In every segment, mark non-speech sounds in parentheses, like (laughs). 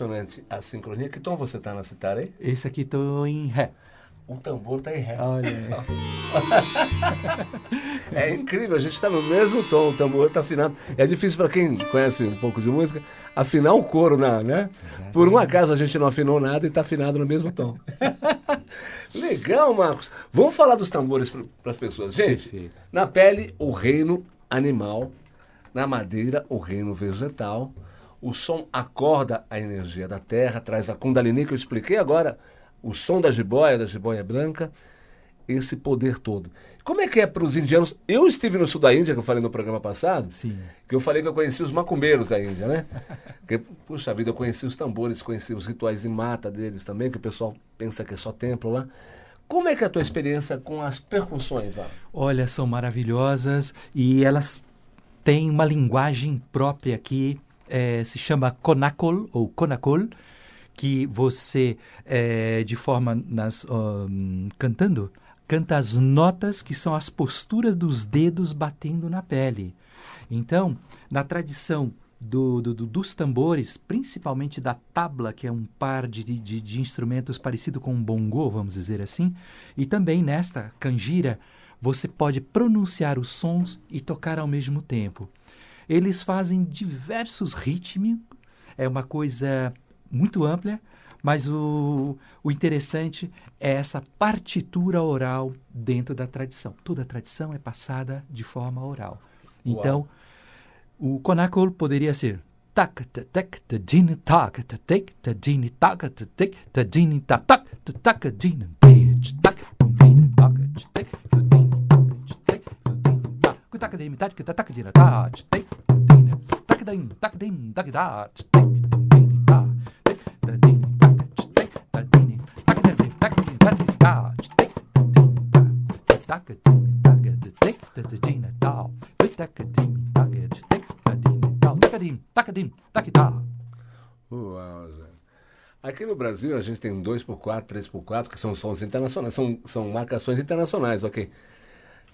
impressionante a sincronia. Que tom você está na citar aí? Esse aqui tô em Ré. O tambor está em Ré. Olha. (laughs) É incrível, a gente está no mesmo tom, o tambor está afinado. É difícil para quem conhece um pouco de música afinar o coro, na, né? Por um acaso a gente não afinou nada e está afinado no mesmo tom. (laughs) Legal, Marcos. Vamos falar dos tambores para as pessoas. Gente, Perfeito. na pele, o reino animal. Na madeira, o reino vegetal. O som acorda a energia da terra, traz a Kundalini que eu expliquei agora. O som da jiboia, da jiboia branca. Esse poder todo. Como é que é para os indianos? Eu estive no sul da Índia, que eu falei no programa passado, Sim. que eu falei que eu conheci os macumbeiros da Índia, né? (laughs) Que, puxa vida, eu conheci os tambores, conheci os rituais de mata deles também, que o pessoal pensa que é só templo lá. Como é que é a tua experiência com as percussões lá? Olha, são maravilhosas e elas têm uma linguagem própria que eh, se chama konakol ou konakol, que você, eh, de forma nas ahn, cantando, canta as notas que são as posturas dos dedos batendo na pele. Então, na tradição do- do- dos tambores, principalmente da tabla, que é um par de, de, de instrumentos parecido com um bongô, vamos dizer assim, e também nesta canjira, você pode pronunciar os sons e tocar ao mesmo tempo. Eles fazem diversos ritmos, é uma coisa muito ampla, mas o, o interessante é essa partitura oral dentro da tradição. Toda a tradição é passada de forma oral. Então, o konakol poderia ser tak ta tek ta din tak ta tek ta din tak ta tek ta din tak tak ta tak din bej tak din tak tek ta din tak tek Uau, Zé. Aqui no Brasil a gente tem 2x4, 3x4, que são sons internacionais, são, são marcações internacionais, ok.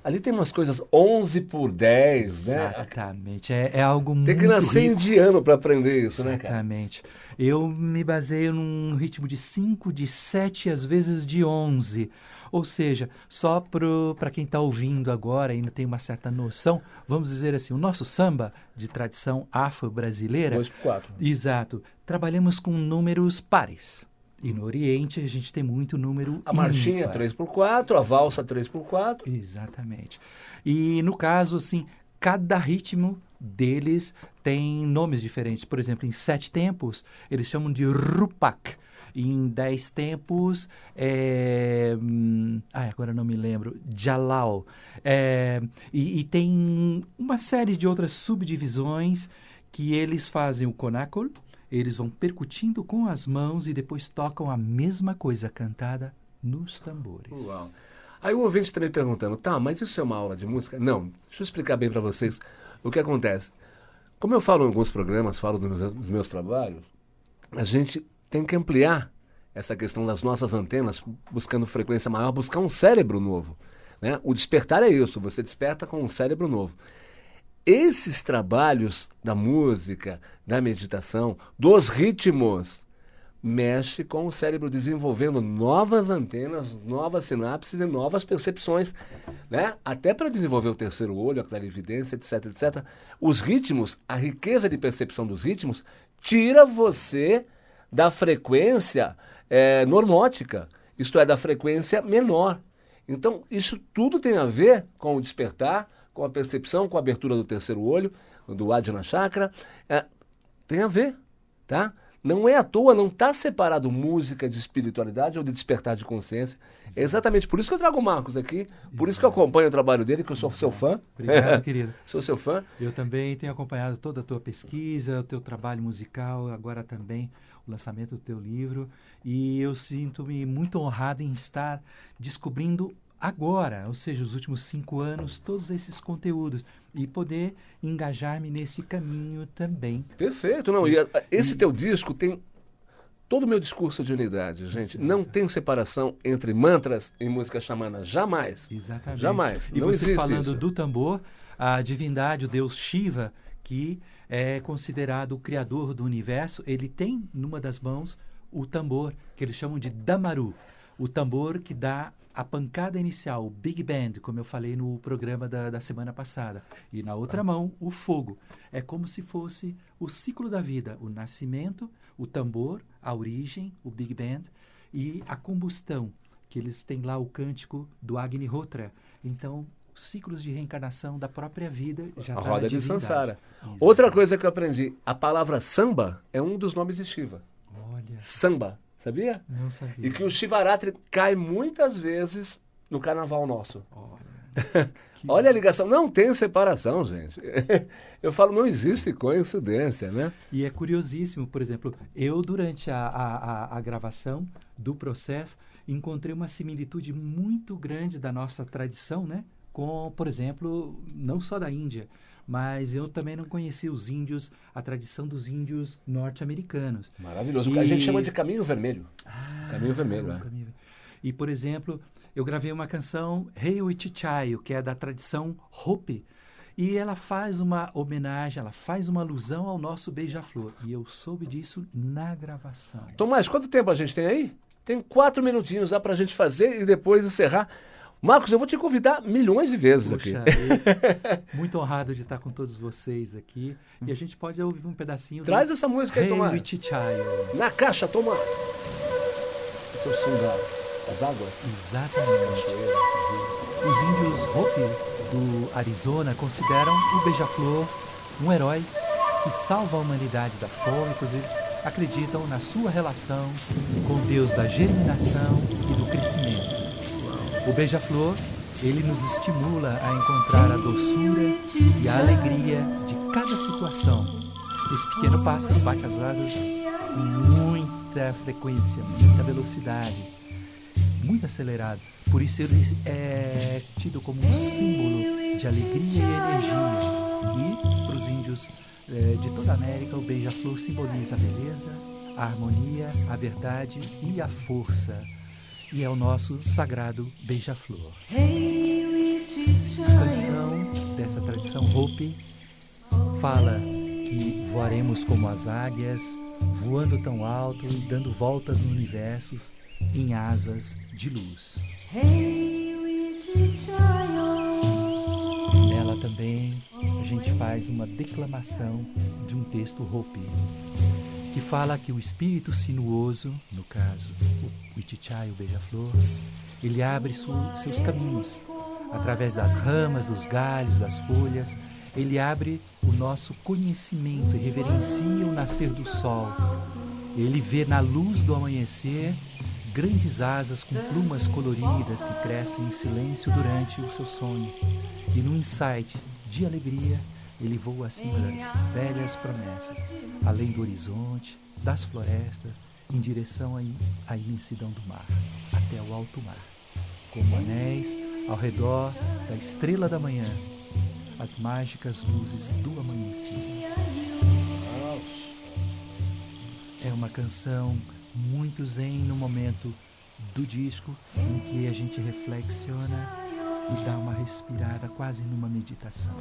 Ali tem umas coisas 11 por 10, né? Exatamente. É, é algo muito Tem que nascer rico. indiano para aprender isso, né, cara? Exatamente. Eu me baseio num ritmo de 5, de 7, às vezes de 11. Ou seja, só para quem está ouvindo agora ainda tem uma certa noção, vamos dizer assim, o nosso samba de tradição afro-brasileira, 2x4. exato, trabalhamos com números pares. E no Oriente a gente tem muito número A marchinha ímpar. 3x4, a valsa 3x4. Exatamente. E no caso, assim, cada ritmo deles tem nomes diferentes. Por exemplo, em sete tempos, eles chamam de rupak. Em dez tempos, é... hum, ai, agora não me lembro, jalal. É, e, e tem uma série de outras subdivisões que eles fazem o konakol, eles vão percutindo com as mãos e depois tocam a mesma coisa cantada nos tambores. Uau. Aí o ouvinte também perguntando, tá, mas isso é uma aula de música? Não, deixa eu explicar bem para vocês o que acontece. Como eu falo em alguns programas, falo dos meus, dos meus trabalhos, a gente tem que ampliar essa questão das nossas antenas, buscando frequência maior, buscar um cérebro novo. Né? O despertar é isso, você desperta com um cérebro novo. Esses trabalhos da música, da meditação, dos ritmos, mexe com o cérebro desenvolvendo novas antenas, novas sinapses e novas percepções, né? Até para desenvolver o terceiro olho, a clarividência, etc, etc. Os ritmos, a riqueza de percepção dos ritmos, tira você da frequência eh, normótica, isto é, da frequência menor. Então, isso tudo tem a ver com o despertar, com a percepção, com a abertura do terceiro olho, do Adhyana Chakra. É, tem a ver, tá? Não é à toa, não está separado música de espiritualidade ou de despertar de consciência. É exatamente por isso que eu trago o Marcos aqui, por isso que eu acompanho o trabalho dele, que eu sou seu fã. Obrigado, (laughs) querido. Sou seu fã. Eu também tenho acompanhado toda a tua pesquisa, o teu trabalho musical, agora também o lançamento do teu livro, e eu sinto-me muito honrado em estar descobrindo agora, ou seja, os últimos cinco anos, todos esses conteúdos e poder engajar-me nesse caminho também. Perfeito, não. E esse teu disco tem todo o meu discurso de unidade, gente. Não tem separação entre mantras e música xamana. Jamais. Exatamente. Jamais. E Não você falando isso. do tambor, a divindade, o deus Shiva, que é considerado o criador do universo, ele tem numa das mãos o tambor que eles chamam de damaru, o tambor que dá a pancada inicial, o Big Band, como eu falei no programa da, da semana passada. E na outra mão, o fogo. É como se fosse o ciclo da vida: o nascimento, o tambor, a origem, o Big Band e a combustão, que eles têm lá o cântico do Agnihotra. Então, ciclos de reencarnação da própria vida já A tá roda de. Sansara. Isso. Outra coisa que eu aprendi, a palavra samba é um dos nomes de Shiva. Olha, Samba, sabia? não sabia. E que o Shivaratri cai muitas vezes no carnaval nosso. Olha, (laughs) Olha a ligação. Não tem separação, gente. (laughs) Eu falo, não existe coincidência, né? E é curiosíssimo, por exemplo, eu durante a, a, a- a gravação do processo encontrei uma similitude muito grande da nossa tradição, né? Com, por exemplo, não só da Índia, mas eu também não conhecia os índios, a tradição dos índios norte-americanos. Maravilhoso. E- A gente chama de caminho vermelho. Ah, Caminho vermelho, é. caminho- E, por exemplo, eu gravei uma canção, Rei Wichichayo, que é da tradição Hopi, e ela faz uma homenagem, ela faz uma alusão ao nosso beija-flor. E eu soube disso na gravação. Tomás, quanto tempo a gente tem aí? Tem quatro minutinhos lá pra gente fazer e depois encerrar. Marcos, eu vou te convidar milhões de vezes Puxa, aqui. (laughs) eu- muito honrado de estar com todos vocês aqui. E a gente pode ouvir um pedacinho Traz do essa música aí, Rei Tomás. Na caixa, Tomás. Esse é o som da- das águas. Exatamente. Os índios Hopi do Arizona consideram o beija-flor um herói que salva a humanidade da fome, pois eles acreditam na sua relação com o Deus da germinação e do crescimento. O beija-flor, ele nos estimula a encontrar a doçura e a alegria de cada situação. Esse pequeno pássaro bate as asas com muita frequência, muita velocidade muito acelerado. Por isso ele é tido como um símbolo de alegria e energia. E para os índios eh, de toda a América, o beija-flor simboliza a beleza, a harmonia, a verdade e a força. E é o nosso sagrado beija-flor. A canção dessa tradição Hopi fala que voaremos como as águias, voando tão alto e dando voltas no universo em asas de luz. Nela também a gente faz uma declamação de um texto Hopi, que fala que o espírito sinuoso, no caso o Wichichai, o beija-flor, ele abre seus caminhos através das ramas, dos galhos, das folhas. Ele abre o nosso conhecimento e reverencia o nascer do sol. Ele vê na luz do amanhecer grandes asas com plumas coloridas que crescem em silêncio durante o seu sonho. E num insight de alegria, ele voa acima das velhas promessas, além do horizonte, das florestas, em direção à im- à imensidão do mar, até o alto mar, como anéis ao redor da estrela da manhã, as mágicas luzes do amanhecer. É uma canção muito zen no momento do disco em que a gente reflexiona e dá uma respirada quase numa meditação.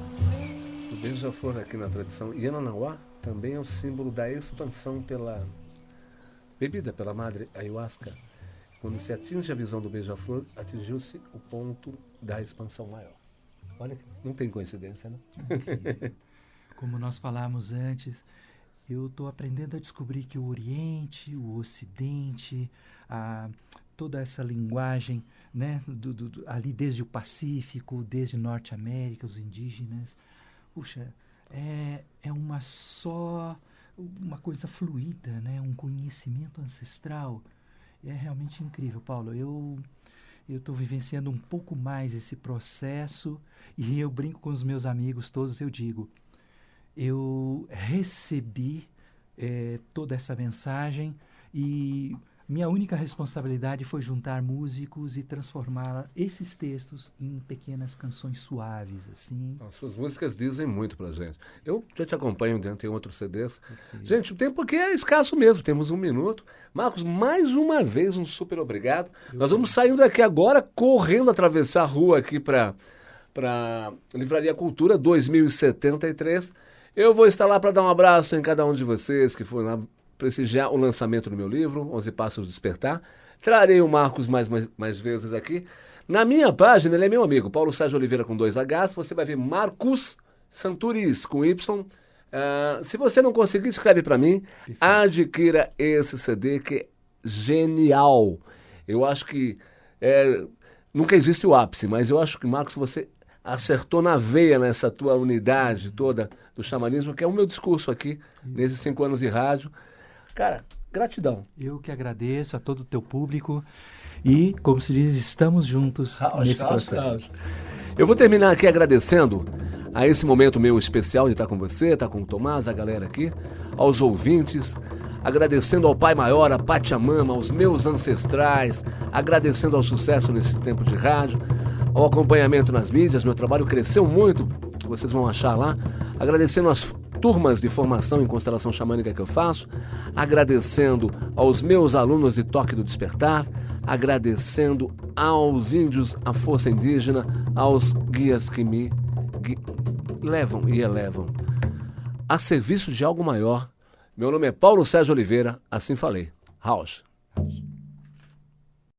O beija-flor aqui na tradição Yananauá também é o símbolo da expansão pela bebida, pela madre ayahuasca. Quando se atinge a visão do beija-flor, atingiu-se o ponto da expansão maior. Olha, não tem coincidência, né? Como nós falamos antes, eu estou aprendendo a descobrir que o Oriente, o Ocidente, a, toda essa linguagem, né, do- do- ali desde o Pacífico, desde Norte América, os indígenas, puxa, é, é uma só, uma coisa fluida, né, um conhecimento ancestral. É realmente incrível, Paulo. Eu eu estou vivenciando um pouco mais esse processo e eu brinco com os meus amigos todos, eu digo, eu recebi eh, toda essa mensagem e minha única responsabilidade foi juntar músicos e transformar esses textos em pequenas canções suaves, assim. As suas músicas dizem muito pra gente. Eu já te acompanho dentro em outros CDs. Perfeito. Gente, o tempo aqui é escasso mesmo, temos um minuto. Marcos, mais uma vez, um super obrigado. Nós vamos saindo daqui agora, correndo atravessar a rua aqui para para Livraria Cultura 2073. Eu vou estar lá para dar um abraço em cada um de vocês que foram lá prestigiar o lançamento do meu livro, Onze Passos Despertar. Trarei o Marcos mais, mais, mais vezes aqui. Na minha página, ele é meu amigo, Paulo Sérgio Oliveira com dois Hs. Você vai ver Marcos Santuris com Y. Uh, se você não conseguir, escreve para mim. Perfeito. Adquira esse CD que é genial. Eu acho que é, nunca existe o ápice, mas eu acho que, Marcos, você acertou na veia nessa tua unidade toda do xamanismo, que é o meu discurso aqui, nesses cinco anos de rádio. Cara, gratidão. Eu que agradeço a todo o teu público e, como se diz, estamos juntos nesse processo. Eu vou terminar aqui agradecendo a esse momento meu especial de estar com você, estar com o Tomás, a galera aqui, aos ouvintes, agradecendo ao Pai Maior, a Pachamama, aos meus ancestrais, agradecendo ao sucesso nesse tempo de rádio, ao acompanhamento nas mídias, meu trabalho cresceu muito, vocês vão achar lá, agradecendo as turmas de formação em constelação xamânica que eu faço, agradecendo aos meus alunos de Toque do Despertar, agradecendo aos índios, à força indígena, aos guias que me gui levam e elevam a serviço de algo maior. Meu nome é Paulo Sérgio Oliveira, assim falei. House.